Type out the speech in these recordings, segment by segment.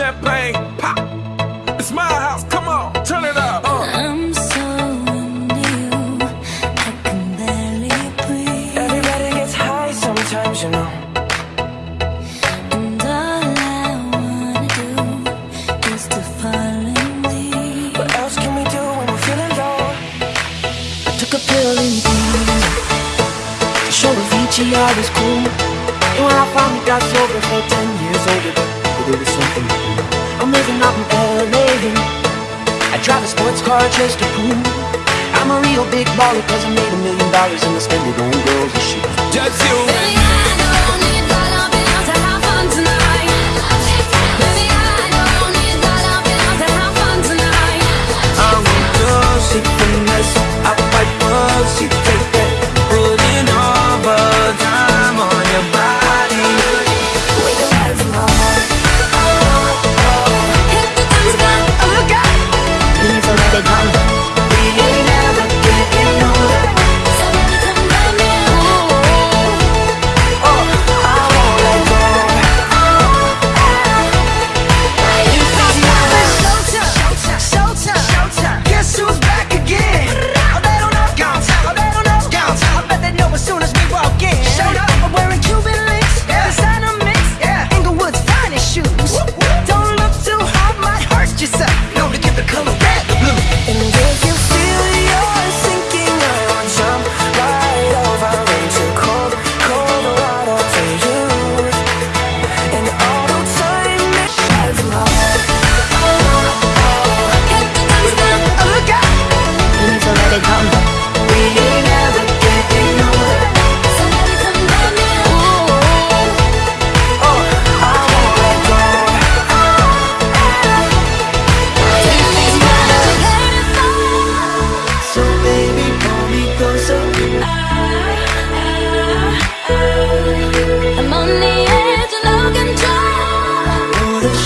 champagne, pop. It's my house, come on, turn it up. Uh. I'm so into you, I can barely breathe. Everybody gets high sometimes, you know. And all I wanna do is to fall in leave. What else can we do when we're feeling low? I took a pill in Ibiza to show Avicii I was cool. And when I finally got sober, felt ten years older. Something. I'm living out in LA. I drive a sports car just to prove I'm a real big baller 'cause I made a million dollars and I spend it on girls and shit. Just you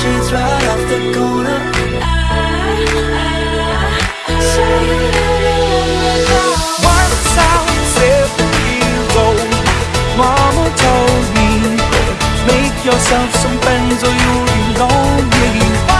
sheets right off the corner. I me, make yourself some friends or you'll be lonely.